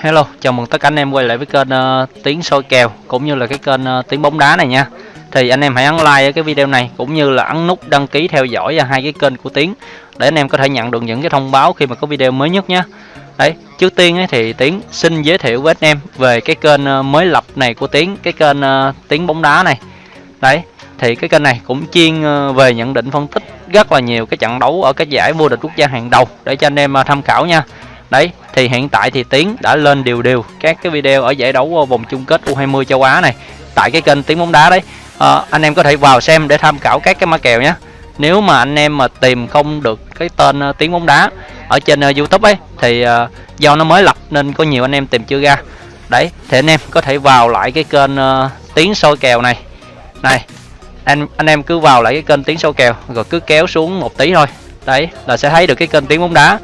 hello, chào mừng tất cả anh em quay lại với kênh uh, Tiếng soi kèo cũng như là cái kênh uh, Tiếng bóng đá này nha. Thì anh em hãy ấn like ở cái video này cũng như là ấn nút đăng ký theo dõi và hai cái kênh của Tiếng để anh em có thể nhận được những cái thông báo khi mà có video mới nhất nhé. Đấy, trước tiên ấy, thì Tiến xin giới thiệu với anh em về cái kênh uh, mới lập này của Tiến, cái kênh uh, Tiếng bóng đá này. Đấy, thì cái kênh này cũng chuyên về nhận định phân tích rất là nhiều cái trận đấu ở các giải vô địch quốc gia hàng đầu để cho anh em tham khảo nha đấy thì hiện tại thì tiến đã lên đều đều các cái video ở giải đấu ờ, vòng chung kết u20 châu á này tại cái kênh tiến bóng đá đấy. À, anh em có thể vào xem để tham khảo các cái mã kèo nhé. Nếu mà anh em mà tìm không được cái tên ờ, tiến tiếng bóng đá ở trên youtube ấy thì uh, do nó mới lập nên có nhiều anh em tìm chưa ra. Đấy thì anh em có thể vào lại cái kênh uh, tiếng soi kèo này. Này anh anh em cứ vào lại cái kênh tiếng soi kèo rồi cứ kéo xuống một tí thôi. Đấy là sẽ thấy được cái kênh tiếng bóng đá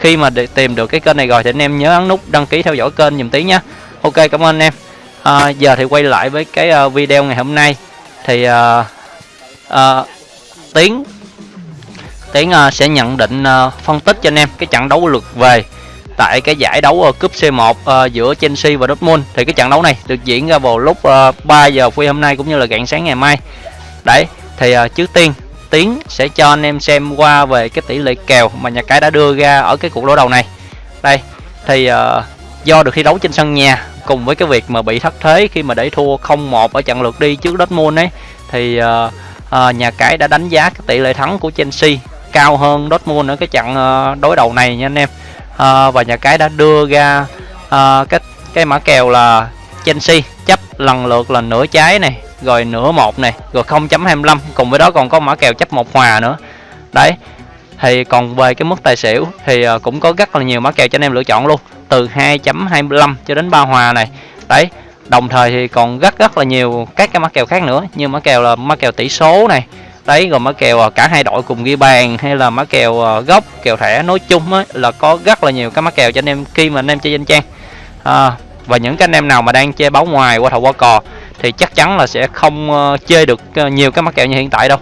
khi mà để tìm được cái kênh này rồi thì anh em nhớ ấn nút đăng ký theo dõi kênh dùm tí nhé ok cảm ơn anh em. À, giờ thì quay lại với cái uh, video ngày hôm nay. Thì uh, uh, tiến tiến uh, sẽ nhận định uh, phân tích cho anh em cái trận đấu lượt về tại cái giải đấu uh, cúp C1 uh, giữa Chelsea và Dortmund. Thì cái trận đấu này được diễn ra vào lúc uh, 3 giờ khuya hôm nay cũng như là rạng sáng ngày mai. Đấy thì uh, trước tiên Tiến sẽ cho anh em xem qua về cái tỷ lệ kèo mà nhà cái đã đưa ra ở cái cuộc đối đầu này. Đây, thì uh, do được thi đấu trên sân nhà cùng với cái việc mà bị thất thế khi mà để thua 0-1 ở trận lượt đi trước Dortmund ấy thì uh, uh, nhà cái đã đánh giá cái tỷ lệ thắng của Chelsea cao hơn Dortmund ở cái trận uh, đối đầu này nha anh em. Uh, và nhà cái đã đưa ra uh, cái cái mã kèo là Chelsea chấp lần lượt là nửa trái này rồi nửa một này rồi 0.25 cùng với đó còn có mã kèo chấp một hòa nữa. Đấy thì còn về cái mức tài xỉu thì ờ, cũng có rất là nhiều mã kèo cho anh em lựa chọn luôn từ 2.25 cho đến ba hòa này. Đấy đồng thời thì còn rất rất là nhiều các cái mã kèo khác nữa như mã kèo là mã kèo tỷ số này. Đấy rồi mã kèo ờ, cả hai đội cùng ghi bàn hay là mã kèo ờ, gốc kèo thẻ nói chung ấy, là có rất là nhiều cái mã kèo cho anh em khi mà anh em chơi danh trang. À, và những cái anh em nào mà đang chơi báo ngoài qua thầu qua cò thì chắc chắn là sẽ không ờ, chơi được ờ, nhiều cái mắc kẹo như hiện tại đâu.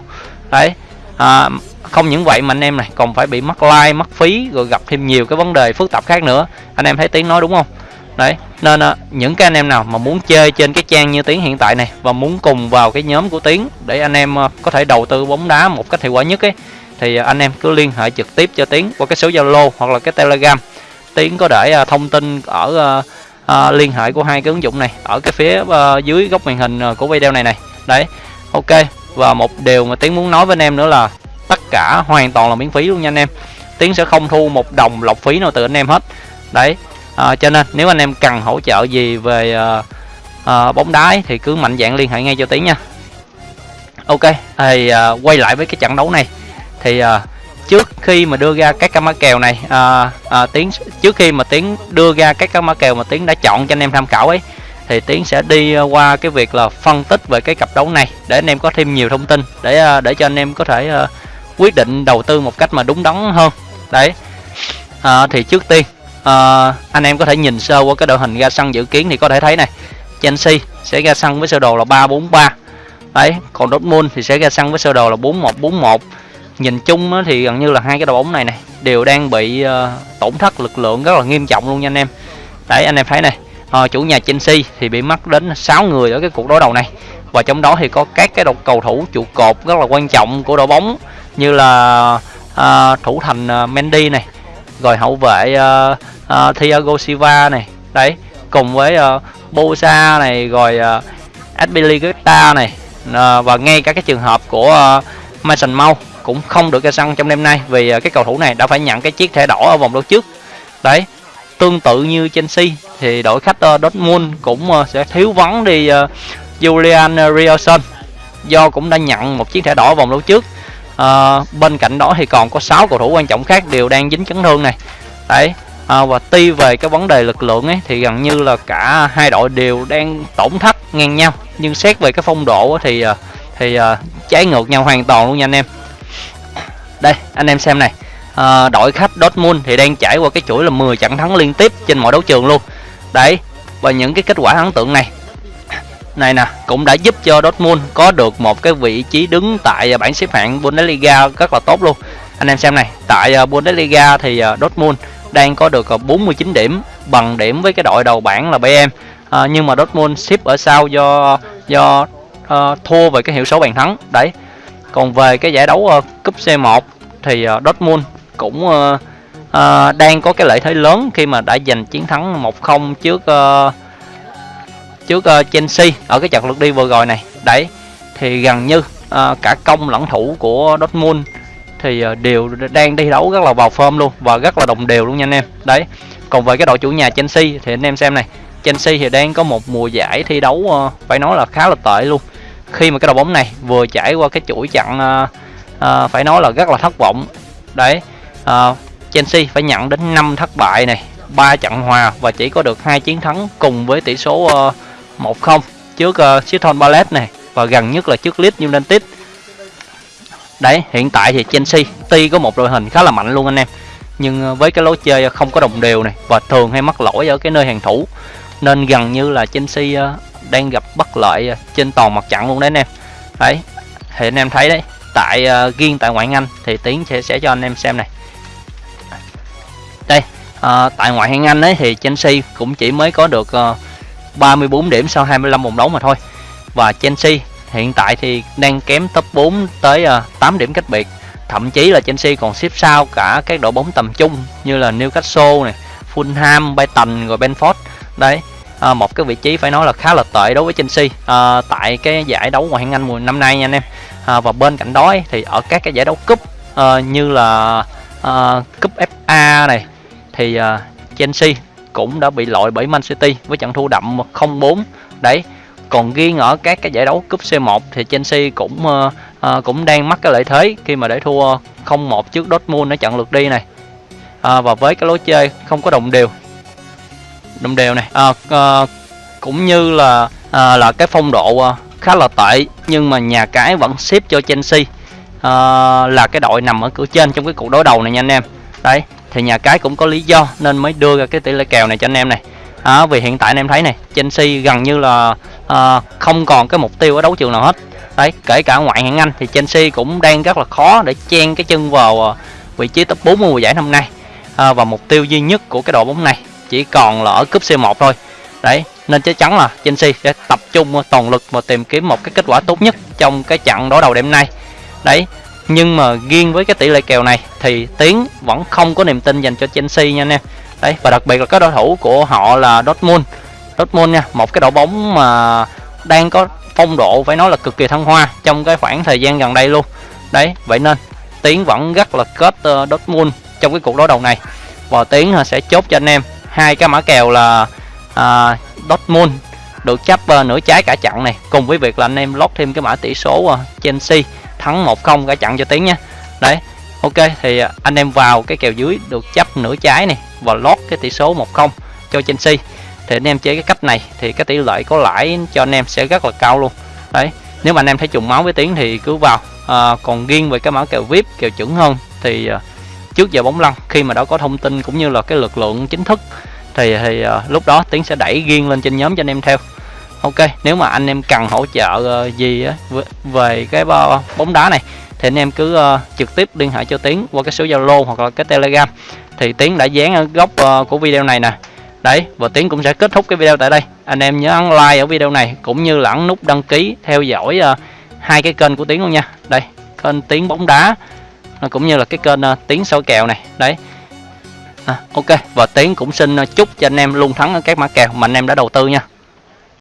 Đấy à, không những vậy mà anh em này còn phải bị mất like mất phí rồi gặp thêm nhiều cái vấn đề phức tạp khác nữa. Anh em thấy tiếng nói đúng không? Đấy nên à, những cái anh em nào mà muốn chơi trên cái trang như tiếng hiện tại này và muốn cùng vào cái nhóm của tiếng để anh em có thể đầu tư bóng đá một cách hiệu quả nhất ấy thì anh em cứ liên hệ trực tiếp cho tiếng qua cái số zalo hoặc là cái telegram. Tiếng có để thông tin ở uh, liên hệ của hai cái ứng dụng này ở cái phía uh, dưới góc màn hình ờ, của video này này. Đấy ok. Và một điều mà tiến muốn nói với anh em nữa là tất cả hoàn toàn là miễn phí luôn nha anh em. Tiến sẽ không thu một đồng lọc phí nào từ anh em hết. Đấy uh, cho nên nếu anh em cần hỗ trợ gì về uh, uh, bóng đá thì cứ mạnh dạng liên hệ ngay cho tiến nha. Ok thì uh, quay lại với cái trận đấu này. Thì uh, trước khi mà đưa ra các cái mã kèo này à, à, tiến trước khi mà tiến đưa ra các cái mã kèo mà tiến đã chọn cho anh em tham khảo ấy thì tiến sẽ đi à, qua cái việc là phân tích về cái cặp đấu này để anh em có thêm nhiều thông tin để à, để cho anh em có thể uh, quyết định đầu tư một cách mà đúng đắn hơn. Đấy. À, thì trước tiên à, anh em có thể nhìn sơ qua cái đội hình ra sân dự kiến thì có thể thấy này Chelsea sẽ ra sân với sơ đồ là 343 đấy còn Dortmund thì sẽ ra sân với sơ đồ là 4141 nhìn chung thì gần như là hai cái đội bóng này này đều đang bị ờ, tổn thất lực lượng rất là nghiêm trọng luôn nha anh em. Đấy anh em thấy này ờ, chủ nhà Chelsea thì bị mất đến 6 người ở cái cuộc đối đầu này. Và trong đó thì có các cái đội cầu thủ trụ cột rất là quan trọng của đội bóng như là uh, thủ thành uh, Mendy này rồi hậu vệ uh, uh, Thiago Silva này. Đấy cùng với uh, Bosa này rồi uh, Azpilicueta này uh, và ngay cả cái trường hợp của uh, Mason Mount cũng không được ra sân trong đêm nay vì à, cái cầu thủ này đã phải nhận cái chiếc thẻ đỏ ở vòng đấu trước. Đấy tương tự như Chelsea thì đội khách Dortmund cũng à, sẽ thiếu vắng đi à, Julian Rielson do cũng đã nhận một chiếc thẻ đỏ vòng đấu trước. À, bên cạnh đó thì còn có 6 cầu thủ quan trọng khác đều đang dính chấn thương này. Đấy à, và tuy về cái vấn đề lực lượng ấy thì gần như là cả hai đội đều đang tổn thất ngang nhau. Nhưng xét về cái phong độ thì thì uh, trái ngược nhau hoàn toàn luôn nha anh em đây anh em xem này. À, đội khách Dortmund thì đang trải qua cái chuỗi là 10 trận thắng liên tiếp trên mọi đấu trường luôn. Đấy và những cái kết quả ấn tượng này. Này nè cũng đã giúp cho Dortmund có được một cái vị trí đứng tại bảng xếp hạng Bundesliga rất là tốt luôn. Anh em xem này tại à, Bundesliga thì à, Dortmund đang có được à, 49 điểm bằng điểm với cái đội đầu bảng là BM à, nhưng mà Dortmund xếp ở sau do do uh, thua về cái hiệu số bàn thắng. Đấy còn về cái giải đấu uh, cúp C1 thì ờ, Dortmund cũng uh, uh, đang có cái lợi thế lớn khi mà đã giành chiến thắng 1-0 trước uh, trước uh, Chelsea ở cái trận lượt đi vừa rồi này. Đấy thì gần như uh, cả công lẫn thủ của Dortmund thì uh, đều đang đi đấu rất là vào form luôn và rất là đồng đều luôn nha anh em. Đấy còn về cái đội chủ nhà Chelsea thì anh em xem này Chelsea thì đang có một mùa giải thi đấu uh, phải nói là khá là tệ luôn. Khi mà cái đội bóng này vừa trải qua cái chuỗi trận uh, à, phải nói là rất là thất vọng. Đấy ờ, à, Chelsea phải nhận đến 5 thất bại này ba trận hòa và chỉ có được hai chiến thắng cùng với tỷ số ờ, uh, 1-0 trước uh, Crystal Palace này và gần nhất là trước Leeds United. Đấy hiện tại thì Chelsea tuy có một đội hình khá là mạnh luôn anh em nhưng với cái lối chơi không có đồng đều này và thường hay mắc lỗi ở cái nơi hàng thủ nên gần như là Chelsea đang gặp bất lợi trên toàn mặt trận luôn đấy anh em. Đấy thì anh em thấy đấy tại uh, riêng tại ngoại hạng Anh thì tiến sẽ sẽ cho anh em xem này. Đây uh, tại ngoại hạng Anh ấy thì Chelsea cũng chỉ mới có được ờ, uh, 34 điểm sau 25 vòng đấu mà thôi. Và Chelsea hiện tại thì đang kém top 4 tới uh, 8 điểm cách biệt. Thậm chí là Chelsea còn xếp sau cả các đội bóng tầm trung như là Newcastle này Fulham, Brighton rồi Benford đấy à, một cái vị trí phải nói là khá là tệ đối với Chelsea. À, tại cái giải đấu ngoại hạng Anh mùa năm nay nha anh em. À, và bên cạnh đó ấy, thì ở các cái giải đấu cúp à, như là à, cúp FA này thì à, Chelsea cũng đã bị loại bởi Man City với trận thua đậm 0-4 đấy còn riêng ở các cái giải đấu cúp C1 thì Chelsea cũng uh, uh, cũng đang mắc cái lợi thế khi mà để thua 0-1 trước Dortmund ở trận lượt đi này. À, và với cái lối chơi không có đồng đều đồng đều này. À, à, cũng như là à, là cái phong độ ờ, khá là tệ nhưng mà nhà cái vẫn xếp cho Chelsea. À, là cái đội nằm ở cửa trên trong cái cuộc đối đầu này nha anh em. Đấy thì nhà cái cũng có lý do nên mới đưa ra cái tỷ lệ kèo này cho anh em này. À, vì hiện tại anh em thấy này Chelsea gần như là à, không còn cái mục tiêu ở đấu trường nào hết. Đấy kể cả ngoại hạng Anh thì Chelsea cũng đang rất là khó để chen cái chân vào vị trí top 4 mùa giải năm nay. À, và mục tiêu duy nhất của cái đội bóng này chỉ còn là ở cúp C1 thôi. Đấy nên chắc chắn là Chelsea sẽ tập trung toàn lực và tìm kiếm một cái kết quả tốt nhất trong cái trận đối đầu đêm nay. Đấy nhưng mà riêng với cái tỷ lệ kèo này thì tiến vẫn không có niềm tin dành cho Chelsea nha anh em. Đấy và đặc biệt là các đối thủ của họ là Dortmund. Dortmund nha một cái đội bóng mà đang có phong độ phải nói là cực kỳ thăng hoa trong cái khoảng thời gian gần đây luôn. Đấy vậy nên tiến vẫn rất là kết uh, Dortmund trong cái cuộc đối đầu này. Và tiến ờ, sẽ chốt cho anh em hai cái mã kèo là à, Dortmund được chấp uh, ờ, nửa trái cả chặn này. Cùng với việc là anh em lót thêm cái mã tỷ số uh, Chelsea thắng 1-0 cả chặn cho tiến nha. Đấy ok thì uh, anh em vào cái kèo dưới được chấp nửa trái này và lót cái tỷ số 1-0 cho Chelsea. Thì anh em chơi cái cách này thì cái tỷ lệ có lãi cho anh em sẽ rất là cao luôn. Đấy nếu mà anh em thấy trùng máu với tiến thì cứ vào. À, còn riêng về cái mã kèo vip kèo chuẩn hơn thì uh, trước giờ bóng lăn. Khi mà đã có thông tin cũng như là cái lực lượng chính thức thì thì uh, lúc đó tiến sẽ đẩy riêng lên trên nhóm cho anh em theo. Ok nếu mà anh em cần hỗ trợ uh, gì uh, về cái bóng đá này thì anh em cứ uh, trực tiếp liên hệ cho tiến qua cái số zalo hoặc là cái telegram. Thì tiến đã dán ở góc uh, của video này nè. Đấy và tiến cũng sẽ kết thúc cái video tại đây. Anh em nhớ ấn like ở video này cũng như là ấn nút đăng ký theo dõi uh, hai cái kênh của tiến luôn nha. Đây kênh tiến bóng đá cũng như là cái kênh uh, tiến soi kèo này. Đấy. À, ok. Và tiến cũng xin à, chúc cho anh em luôn thắng ở các mã kèo mà anh em đã đầu tư nha.